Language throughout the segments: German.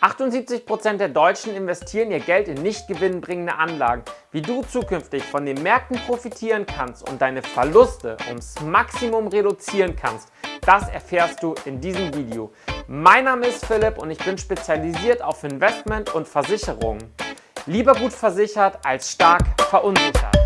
78% der Deutschen investieren ihr Geld in nicht gewinnbringende Anlagen. Wie du zukünftig von den Märkten profitieren kannst und deine Verluste ums Maximum reduzieren kannst, das erfährst du in diesem Video. Mein Name ist Philipp und ich bin spezialisiert auf Investment und Versicherungen. Lieber gut versichert als stark verunsichert.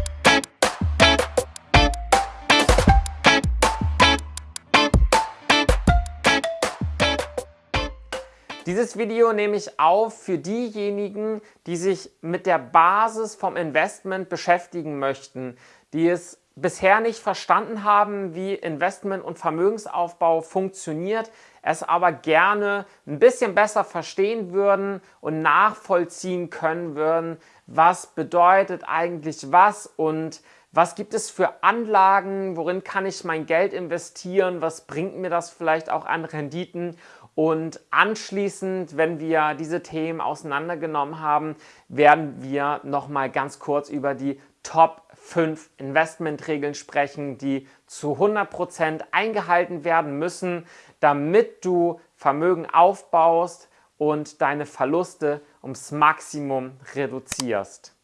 Dieses Video nehme ich auf für diejenigen, die sich mit der Basis vom Investment beschäftigen möchten, die es bisher nicht verstanden haben, wie Investment und Vermögensaufbau funktioniert, es aber gerne ein bisschen besser verstehen würden und nachvollziehen können würden, was bedeutet eigentlich was und was gibt es für Anlagen, worin kann ich mein Geld investieren, was bringt mir das vielleicht auch an Renditen und anschließend, wenn wir diese Themen auseinandergenommen haben, werden wir nochmal ganz kurz über die Top 5 Investmentregeln sprechen, die zu 100% eingehalten werden müssen, damit du Vermögen aufbaust und deine Verluste ums Maximum reduzierst.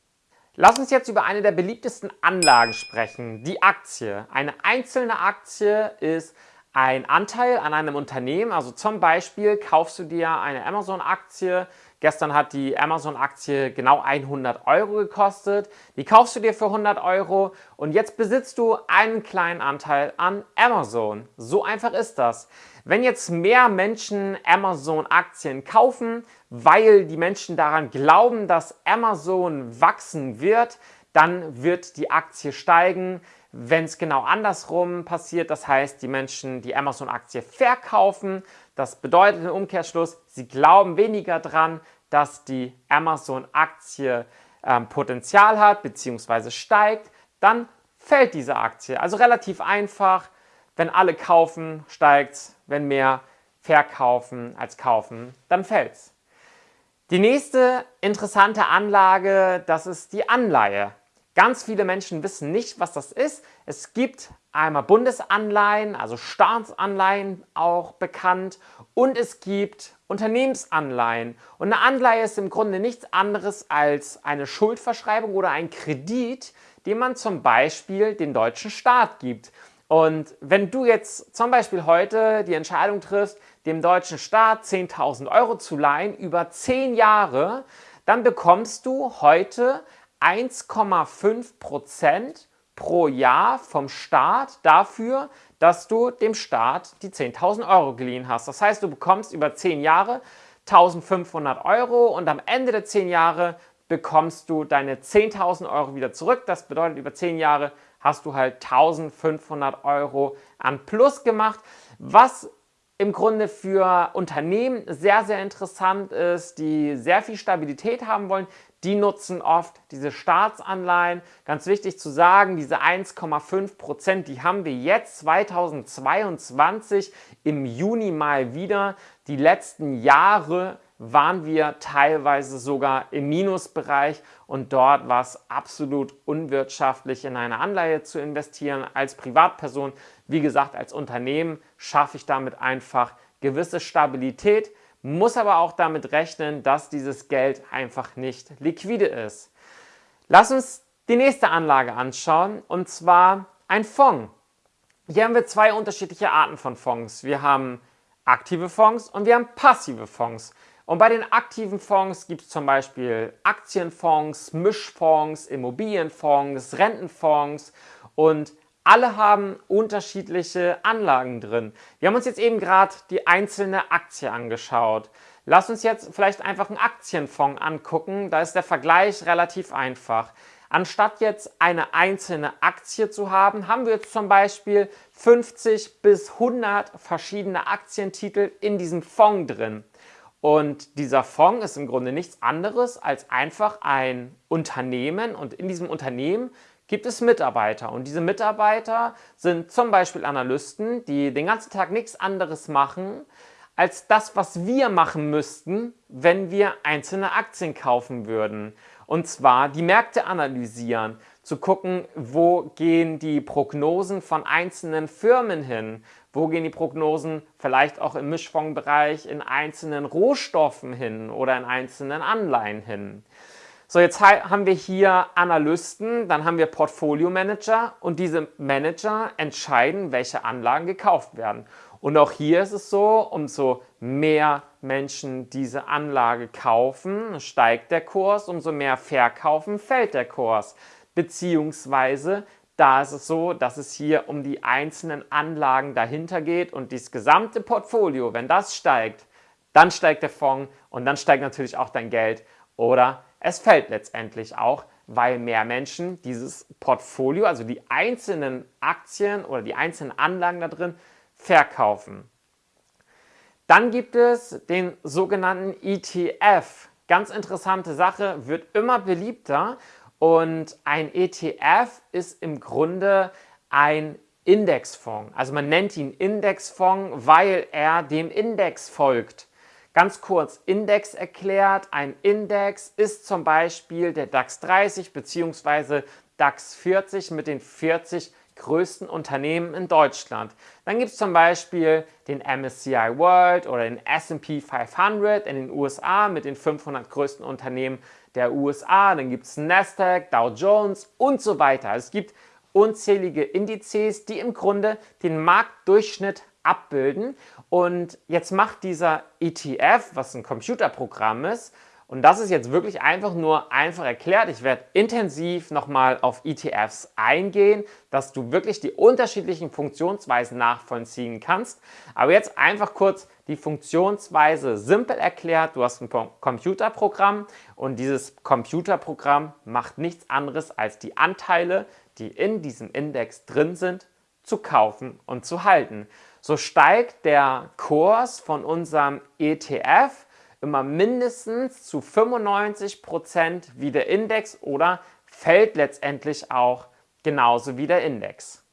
Lass uns jetzt über eine der beliebtesten Anlagen sprechen, die Aktie. Eine einzelne Aktie ist ein Anteil an einem Unternehmen, also zum Beispiel kaufst du dir eine Amazon-Aktie, gestern hat die Amazon-Aktie genau 100 Euro gekostet, die kaufst du dir für 100 Euro und jetzt besitzt du einen kleinen Anteil an Amazon. So einfach ist das. Wenn jetzt mehr Menschen Amazon-Aktien kaufen, weil die Menschen daran glauben, dass Amazon wachsen wird, dann wird die Aktie steigen. Wenn es genau andersrum passiert, das heißt, die Menschen die Amazon-Aktie verkaufen, das bedeutet im Umkehrschluss, sie glauben weniger dran, dass die Amazon-Aktie ähm, Potenzial hat bzw. steigt, dann fällt diese Aktie. Also relativ einfach, wenn alle kaufen, steigt es, wenn mehr verkaufen als kaufen, dann fällt es. Die nächste interessante Anlage, das ist die Anleihe. Ganz viele Menschen wissen nicht, was das ist. Es gibt einmal Bundesanleihen, also Staatsanleihen auch bekannt und es gibt Unternehmensanleihen. Und eine Anleihe ist im Grunde nichts anderes als eine Schuldverschreibung oder ein Kredit, den man zum Beispiel den deutschen Staat gibt. Und wenn du jetzt zum Beispiel heute die Entscheidung triffst, dem deutschen Staat 10.000 Euro zu leihen über 10 Jahre, dann bekommst du heute 1,5% pro Jahr vom Staat dafür, dass du dem Staat die 10.000 Euro geliehen hast. Das heißt, du bekommst über 10 Jahre 1.500 Euro und am Ende der 10 Jahre bekommst du deine 10.000 Euro wieder zurück. Das bedeutet, über 10 Jahre hast du halt 1.500 Euro an Plus gemacht, was im Grunde für Unternehmen sehr, sehr interessant ist, die sehr viel Stabilität haben wollen, die nutzen oft diese Staatsanleihen. Ganz wichtig zu sagen, diese 1,5 Prozent, die haben wir jetzt 2022 im Juni mal wieder. Die letzten Jahre waren wir teilweise sogar im Minusbereich und dort war es absolut unwirtschaftlich, in eine Anleihe zu investieren als Privatperson. Wie gesagt, als Unternehmen schaffe ich damit einfach gewisse Stabilität, muss aber auch damit rechnen, dass dieses Geld einfach nicht liquide ist. Lass uns die nächste Anlage anschauen und zwar ein Fonds. Hier haben wir zwei unterschiedliche Arten von Fonds. Wir haben aktive Fonds und wir haben passive Fonds. Und bei den aktiven Fonds gibt es zum Beispiel Aktienfonds, Mischfonds, Immobilienfonds, Rentenfonds und alle haben unterschiedliche Anlagen drin. Wir haben uns jetzt eben gerade die einzelne Aktie angeschaut. Lass uns jetzt vielleicht einfach einen Aktienfonds angucken. Da ist der Vergleich relativ einfach. Anstatt jetzt eine einzelne Aktie zu haben, haben wir jetzt zum Beispiel 50 bis 100 verschiedene Aktientitel in diesem Fonds drin. Und dieser Fonds ist im Grunde nichts anderes als einfach ein Unternehmen und in diesem Unternehmen gibt es Mitarbeiter und diese Mitarbeiter sind zum Beispiel Analysten, die den ganzen Tag nichts anderes machen, als das, was wir machen müssten, wenn wir einzelne Aktien kaufen würden. Und zwar die Märkte analysieren, zu gucken, wo gehen die Prognosen von einzelnen Firmen hin, Wo gehen die Prognosen vielleicht auch im Mischfondsbereich in einzelnen Rohstoffen hin oder in einzelnen Anleihen hin? So, jetzt haben wir hier Analysten, dann haben wir Portfolio Manager und diese Manager entscheiden, welche Anlagen gekauft werden. Und auch hier ist es so, umso mehr Menschen diese Anlage kaufen, steigt der Kurs, umso mehr verkaufen, fällt der Kurs. Beziehungsweise da ist es so, dass es hier um die einzelnen Anlagen dahinter geht und das gesamte Portfolio, wenn das steigt, dann steigt der Fonds und dann steigt natürlich auch dein Geld oder es fällt letztendlich auch, weil mehr Menschen dieses Portfolio, also die einzelnen Aktien oder die einzelnen Anlagen da drin, verkaufen. Dann gibt es den sogenannten ETF. Ganz interessante Sache, wird immer beliebter und ein ETF ist im Grunde ein Indexfonds. Also man nennt ihn Indexfonds, weil er dem Index folgt. Ganz kurz Index erklärt. Ein Index ist zum Beispiel der DAX 30 bzw. DAX 40 mit den 40 größten Unternehmen in Deutschland. Dann gibt es zum Beispiel den MSCI World oder den S&P 500 in den USA mit den 500 größten Unternehmen der USA. Dann gibt es Nasdaq, Dow Jones und so weiter. Es gibt unzählige Indizes, die im Grunde den Marktdurchschnitt abbilden. Und jetzt macht dieser ETF, was ein Computerprogramm ist, und das ist jetzt wirklich einfach nur einfach erklärt. Ich werde intensiv nochmal auf ETFs eingehen, dass du wirklich die unterschiedlichen Funktionsweisen nachvollziehen kannst. Aber jetzt einfach kurz die Funktionsweise simpel erklärt. Du hast ein Computerprogramm und dieses Computerprogramm macht nichts anderes als die Anteile, die in diesem Index drin sind, zu kaufen und zu halten so steigt der Kurs von unserem ETF immer mindestens zu 95% wie der Index oder fällt letztendlich auch genauso wie der Index.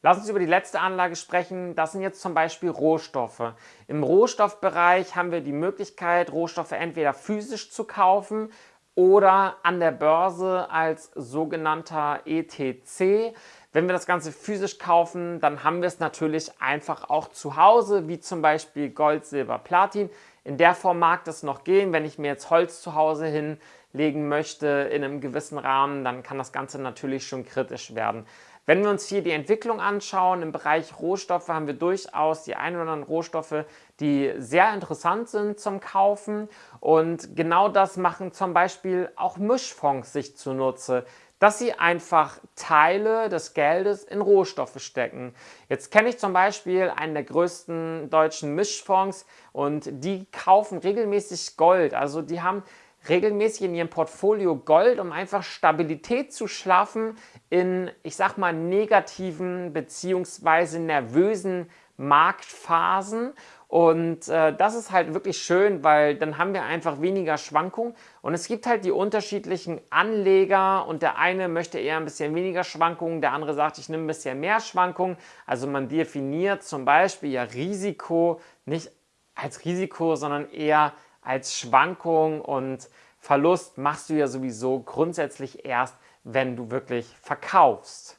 Lass uns über die letzte Anlage sprechen. Das sind jetzt zum Beispiel Rohstoffe. Im Rohstoffbereich haben wir die Möglichkeit, Rohstoffe entweder physisch zu kaufen oder an der Börse als sogenannter ETC. Wenn wir das Ganze physisch kaufen, dann haben wir es natürlich einfach auch zu Hause, wie zum Beispiel Gold, Silber, Platin. In der Form mag das noch gehen. Wenn ich mir jetzt Holz zu Hause hinlegen möchte in einem gewissen Rahmen, dann kann das Ganze natürlich schon kritisch werden. Wenn wir uns hier die Entwicklung anschauen, im Bereich Rohstoffe haben wir durchaus die ein oder anderen Rohstoffe, die sehr interessant sind zum Kaufen. Und genau das machen zum Beispiel auch Mischfonds sich zunutze dass sie einfach Teile des Geldes in Rohstoffe stecken. Jetzt kenne ich zum Beispiel einen der größten deutschen Mischfonds und die kaufen regelmäßig Gold. Also die haben regelmäßig in ihrem Portfolio Gold, um einfach Stabilität zu schaffen in, ich sag mal, negativen bzw. nervösen Marktphasen und äh, das ist halt wirklich schön, weil dann haben wir einfach weniger Schwankungen. Und es gibt halt die unterschiedlichen Anleger und der eine möchte eher ein bisschen weniger Schwankungen, der andere sagt, ich nehme ein bisschen mehr Schwankungen. Also man definiert zum Beispiel ja Risiko nicht als Risiko, sondern eher als Schwankung und Verlust machst du ja sowieso grundsätzlich erst, wenn du wirklich verkaufst.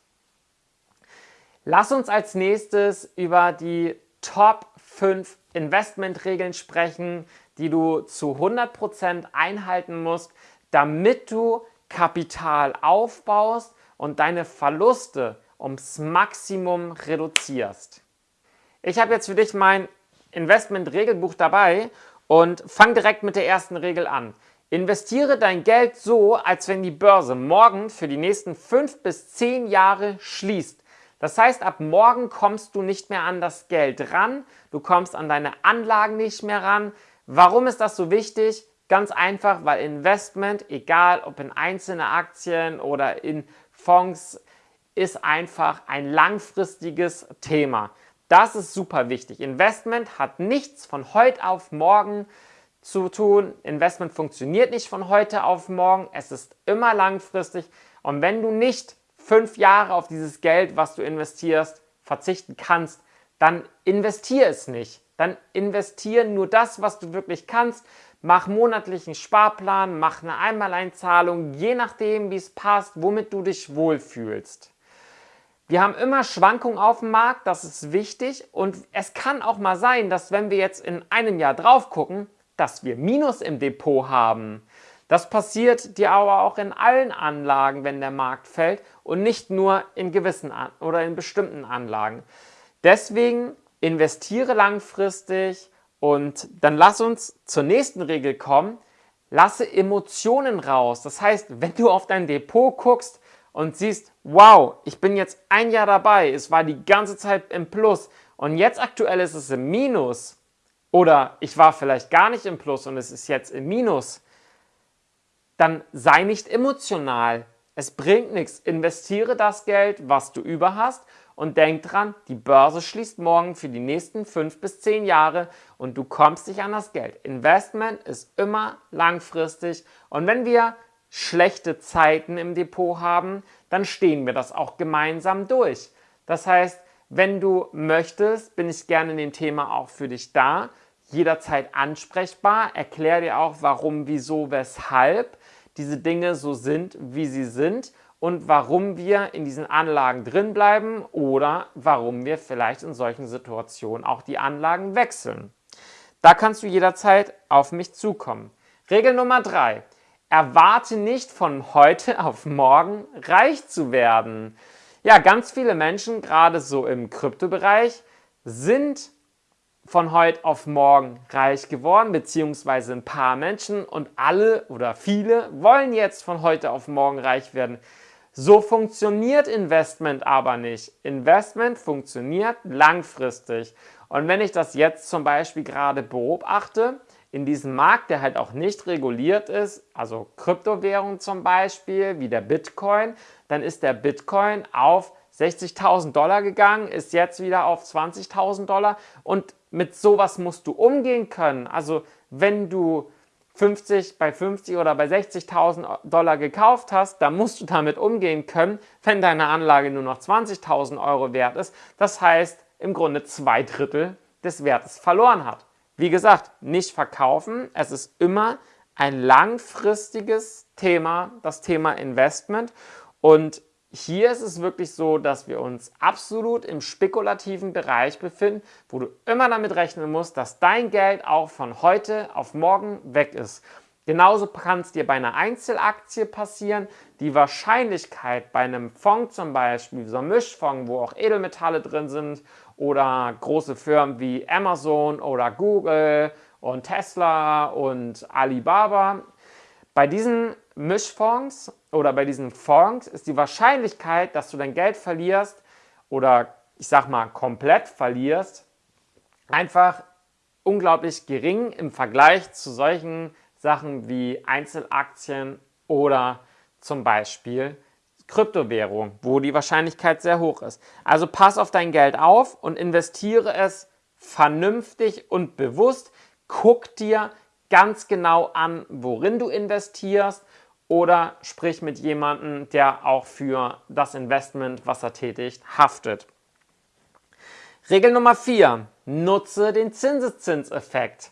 Lass uns als nächstes über die Top 5 Investmentregeln sprechen, die du zu 100% einhalten musst, damit du Kapital aufbaust und deine Verluste ums Maximum reduzierst. Ich habe jetzt für dich mein Investment-Regelbuch dabei und fang direkt mit der ersten Regel an. Investiere dein Geld so, als wenn die Börse morgen für die nächsten 5 bis 10 Jahre schließt. Das heißt, ab morgen kommst du nicht mehr an das Geld ran, du kommst an deine Anlagen nicht mehr ran. Warum ist das so wichtig? Ganz einfach, weil Investment, egal ob in einzelne Aktien oder in Fonds, ist einfach ein langfristiges Thema. Das ist super wichtig. Investment hat nichts von heute auf morgen zu tun. Investment funktioniert nicht von heute auf morgen. Es ist immer langfristig. Und wenn du nicht fünf Jahre auf dieses Geld, was du investierst, verzichten kannst, dann investier es nicht. Dann investier nur das, was du wirklich kannst. Mach monatlichen Sparplan, mach eine Einmaleinzahlung, je nachdem, wie es passt, womit du dich wohlfühlst. Wir haben immer Schwankungen auf dem Markt, das ist wichtig und es kann auch mal sein, dass wenn wir jetzt in einem Jahr drauf gucken, dass wir Minus im Depot haben. Das passiert dir aber auch in allen Anlagen, wenn der Markt fällt und nicht nur in gewissen An oder in bestimmten Anlagen. Deswegen investiere langfristig und dann lass uns zur nächsten Regel kommen. Lasse Emotionen raus. Das heißt, wenn du auf dein Depot guckst, und siehst, wow, ich bin jetzt ein Jahr dabei, es war die ganze Zeit im Plus und jetzt aktuell ist es im Minus oder ich war vielleicht gar nicht im Plus und es ist jetzt im Minus, dann sei nicht emotional. Es bringt nichts. Investiere das Geld, was du über hast und denk dran, die Börse schließt morgen für die nächsten fünf bis zehn Jahre und du kommst nicht an das Geld. Investment ist immer langfristig und wenn wir schlechte Zeiten im Depot haben, dann stehen wir das auch gemeinsam durch. Das heißt, wenn du möchtest, bin ich gerne in dem Thema auch für dich da, jederzeit ansprechbar, erkläre dir auch, warum, wieso, weshalb diese Dinge so sind, wie sie sind und warum wir in diesen Anlagen drin bleiben oder warum wir vielleicht in solchen Situationen auch die Anlagen wechseln. Da kannst du jederzeit auf mich zukommen. Regel Nummer drei: erwarte nicht von heute auf morgen reich zu werden. Ja, ganz viele Menschen, gerade so im Kryptobereich, sind von heute auf morgen reich geworden, beziehungsweise ein paar Menschen und alle oder viele wollen jetzt von heute auf morgen reich werden. So funktioniert Investment aber nicht. Investment funktioniert langfristig. Und wenn ich das jetzt zum Beispiel gerade beobachte, in diesem Markt, der halt auch nicht reguliert ist, also Kryptowährung zum Beispiel, wie der Bitcoin, dann ist der Bitcoin auf 60.000 Dollar gegangen, ist jetzt wieder auf 20.000 Dollar und mit sowas musst du umgehen können. Also wenn du 50 bei 50 oder bei 60.000 Dollar gekauft hast, dann musst du damit umgehen können, wenn deine Anlage nur noch 20.000 Euro wert ist. Das heißt, im Grunde zwei Drittel des Wertes verloren hat. Wie gesagt, nicht verkaufen. Es ist immer ein langfristiges Thema, das Thema Investment. Und hier ist es wirklich so, dass wir uns absolut im spekulativen Bereich befinden, wo du immer damit rechnen musst, dass dein Geld auch von heute auf morgen weg ist. Genauso kann es dir bei einer Einzelaktie passieren. Die Wahrscheinlichkeit bei einem Fonds zum Beispiel, so einem Mischfonds, wo auch Edelmetalle drin sind oder große Firmen wie Amazon oder Google und Tesla und Alibaba. Bei diesen Mischfonds oder bei diesen Fonds ist die Wahrscheinlichkeit, dass du dein Geld verlierst oder ich sag mal komplett verlierst, einfach unglaublich gering im Vergleich zu solchen Sachen wie Einzelaktien oder zum Beispiel Kryptowährung, wo die Wahrscheinlichkeit sehr hoch ist. Also pass auf dein Geld auf und investiere es vernünftig und bewusst. Guck dir ganz genau an, worin du investierst oder sprich mit jemandem, der auch für das Investment, was er tätigt, haftet. Regel Nummer 4. Nutze den Zinseszinseffekt.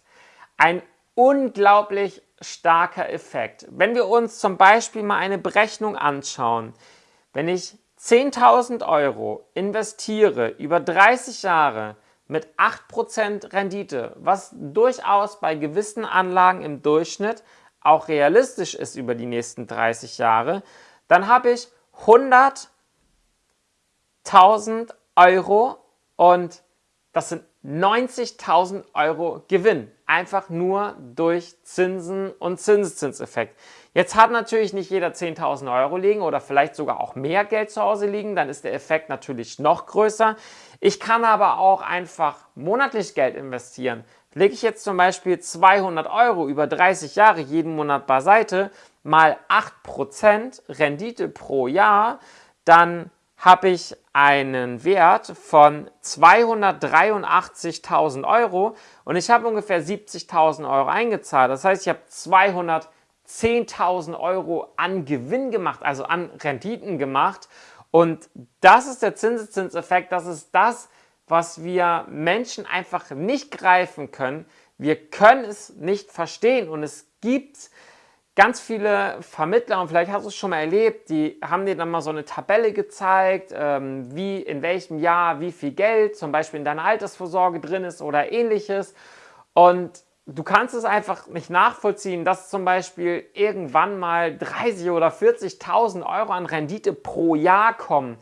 Ein unglaublich starker Effekt. Wenn wir uns zum Beispiel mal eine Berechnung anschauen, wenn ich 10.000 Euro investiere über 30 Jahre mit 8% Rendite, was durchaus bei gewissen Anlagen im Durchschnitt auch realistisch ist über die nächsten 30 Jahre, dann habe ich 100.000 Euro und das sind 90.000 Euro Gewinn. Einfach nur durch Zinsen und Zinseszinseffekt. Jetzt hat natürlich nicht jeder 10.000 Euro liegen oder vielleicht sogar auch mehr Geld zu Hause liegen. Dann ist der Effekt natürlich noch größer. Ich kann aber auch einfach monatlich Geld investieren. Lege ich jetzt zum Beispiel 200 Euro über 30 Jahre jeden Monat beiseite, mal 8% Rendite pro Jahr, dann habe ich einen Wert von 283.000 Euro und ich habe ungefähr 70.000 Euro eingezahlt. Das heißt, ich habe 210.000 Euro an Gewinn gemacht, also an Renditen gemacht. Und das ist der Zinseszinseffekt, das ist das, was wir Menschen einfach nicht greifen können. Wir können es nicht verstehen und es gibt ganz viele Vermittler, und vielleicht hast du es schon mal erlebt, die haben dir dann mal so eine Tabelle gezeigt, ähm, wie in welchem Jahr wie viel Geld zum Beispiel in deiner Altersvorsorge drin ist oder ähnliches. Und du kannst es einfach nicht nachvollziehen, dass zum Beispiel irgendwann mal 30.000 oder 40.000 Euro an Rendite pro Jahr kommen.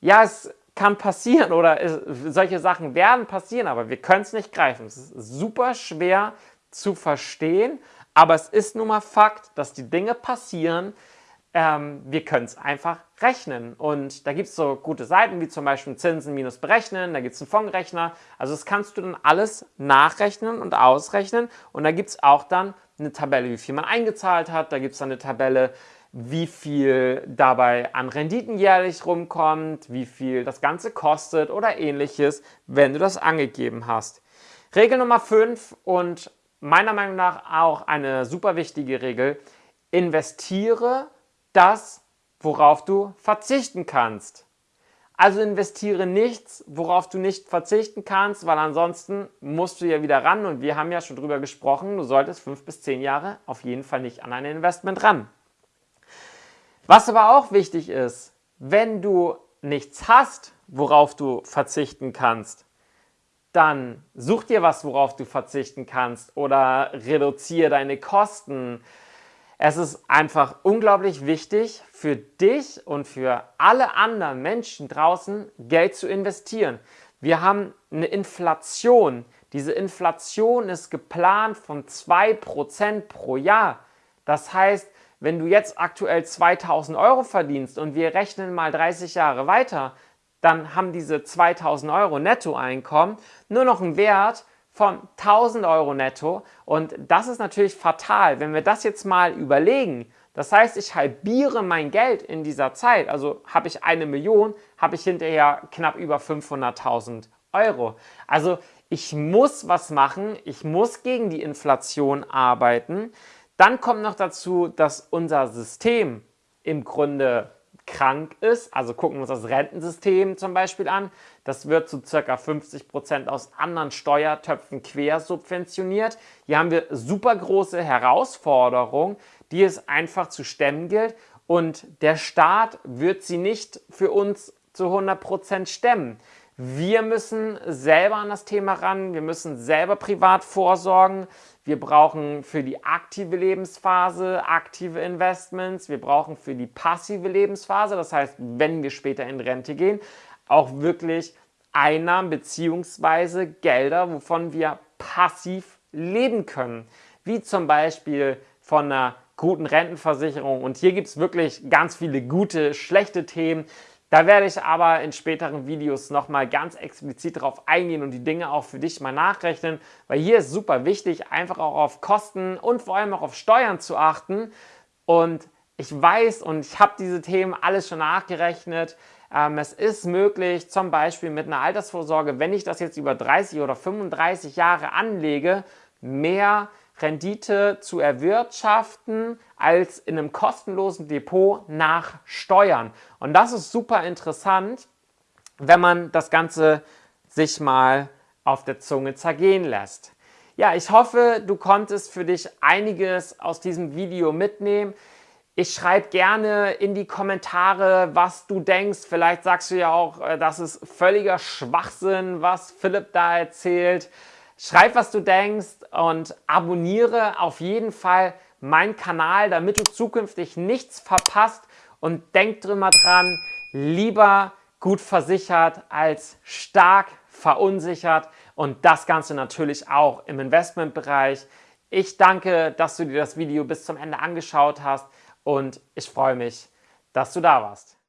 Ja, es kann passieren oder es, solche Sachen werden passieren, aber wir können es nicht greifen. Es ist super schwer zu verstehen, aber es ist nun mal Fakt, dass die Dinge passieren. Ähm, wir können es einfach rechnen. Und da gibt es so gute Seiten wie zum Beispiel Zinsen minus berechnen, da gibt es einen Fondsrechner. Also das kannst du dann alles nachrechnen und ausrechnen. Und da gibt es auch dann eine Tabelle, wie viel man eingezahlt hat. Da gibt es dann eine Tabelle, wie viel dabei an Renditen jährlich rumkommt, wie viel das Ganze kostet oder ähnliches, wenn du das angegeben hast. Regel Nummer 5 und meiner Meinung nach auch eine super wichtige Regel. Investiere das, worauf du verzichten kannst. Also investiere nichts, worauf du nicht verzichten kannst, weil ansonsten musst du ja wieder ran und wir haben ja schon drüber gesprochen, du solltest fünf bis zehn Jahre auf jeden Fall nicht an ein Investment ran. Was aber auch wichtig ist, wenn du nichts hast, worauf du verzichten kannst, dann such dir was, worauf du verzichten kannst oder reduziere deine Kosten. Es ist einfach unglaublich wichtig für dich und für alle anderen Menschen draußen Geld zu investieren. Wir haben eine Inflation. Diese Inflation ist geplant von 2% pro Jahr. Das heißt, wenn du jetzt aktuell 2000 Euro verdienst und wir rechnen mal 30 Jahre weiter, dann haben diese 2000 Euro Nettoeinkommen nur noch einen Wert von 1000 Euro netto und das ist natürlich fatal, wenn wir das jetzt mal überlegen. Das heißt, ich halbiere mein Geld in dieser Zeit, also habe ich eine Million, habe ich hinterher knapp über 500.000 Euro. Also ich muss was machen, ich muss gegen die Inflation arbeiten. Dann kommt noch dazu, dass unser System im Grunde krank ist, also gucken wir uns das Rentensystem zum Beispiel an, das wird zu ca. 50 Prozent aus anderen Steuertöpfen quersubventioniert. Hier haben wir super große Herausforderungen, die es einfach zu stemmen gilt und der Staat wird sie nicht für uns zu 100 Prozent stemmen. Wir müssen selber an das Thema ran, wir müssen selber privat vorsorgen, wir brauchen für die aktive Lebensphase aktive Investments, wir brauchen für die passive Lebensphase, das heißt, wenn wir später in Rente gehen, auch wirklich Einnahmen bzw. Gelder, wovon wir passiv leben können, wie zum Beispiel von einer guten Rentenversicherung. Und hier gibt es wirklich ganz viele gute, schlechte Themen. Da werde ich aber in späteren Videos nochmal ganz explizit darauf eingehen und die Dinge auch für dich mal nachrechnen, weil hier ist super wichtig, einfach auch auf Kosten und vor allem auch auf Steuern zu achten. Und ich weiß und ich habe diese Themen alles schon nachgerechnet. Ähm, es ist möglich, zum Beispiel mit einer Altersvorsorge, wenn ich das jetzt über 30 oder 35 Jahre anlege, mehr Rendite zu erwirtschaften als in einem kostenlosen Depot nach Steuern. Und das ist super interessant, wenn man das Ganze sich mal auf der Zunge zergehen lässt. Ja, ich hoffe, du konntest für dich einiges aus diesem Video mitnehmen. Ich schreibe gerne in die Kommentare, was du denkst. Vielleicht sagst du ja auch, äh, das ist völliger Schwachsinn, was Philipp da erzählt. Schreib, was du denkst und abonniere auf jeden Fall meinen Kanal, damit du zukünftig nichts verpasst. Und denk drüber dran, lieber gut versichert als stark verunsichert und das Ganze natürlich auch im Investmentbereich. Ich danke, dass du dir das Video bis zum Ende angeschaut hast und ich freue mich, dass du da warst.